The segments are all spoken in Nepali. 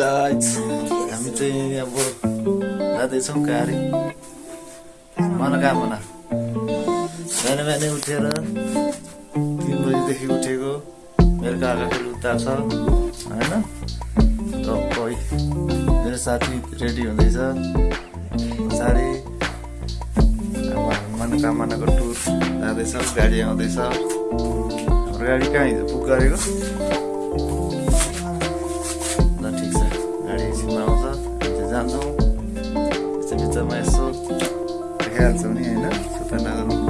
हामी चाहिँ अब जाँदैछौँ कारी मनोकामना बिहान बिहानै उठेर तिन बजीदेखि उठेको बेलुका आएको उता छ होइन र मेरो साथी रेडी हुँदैछ पछाडि अब मनोकामनाको टुर जाँदैछ गाडी आउँदैछ गाडी कहाँ हिजो बुक गरेको Tanah Nung Macam-macam esok. Terima kasih kerana menonton!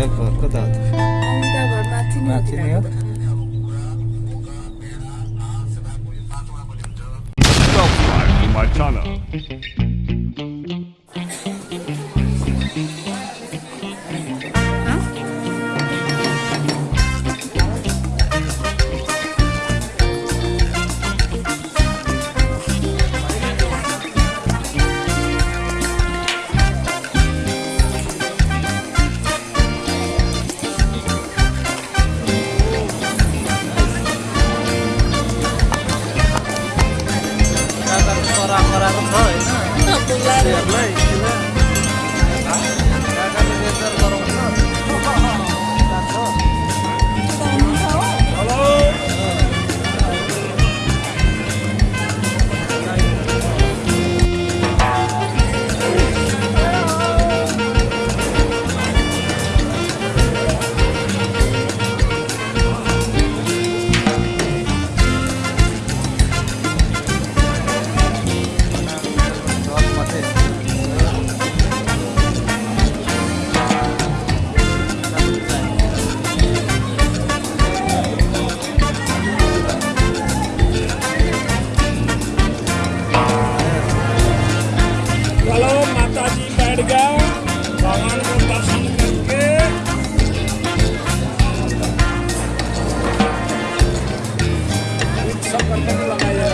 Amrita घर कता हो त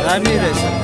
Ramírez.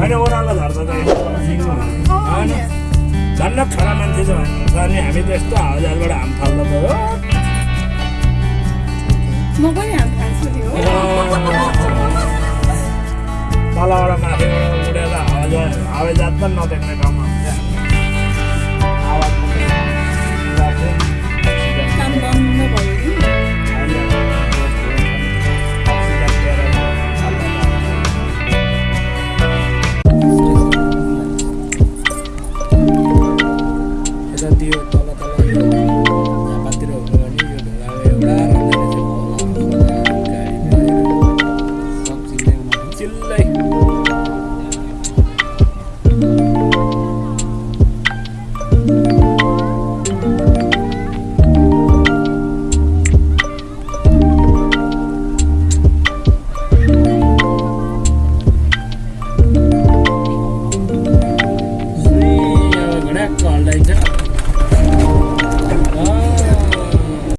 होइन ओह्रालो झर्दा त होइन झन् छोरा मान्छे छ भन्नुहुन्छ अनि हामी त यस्तो हावाजहाजबाट हाम फाल्दा त हो म पनि हाम फाल्छु A verdad, pues no, no te retomas.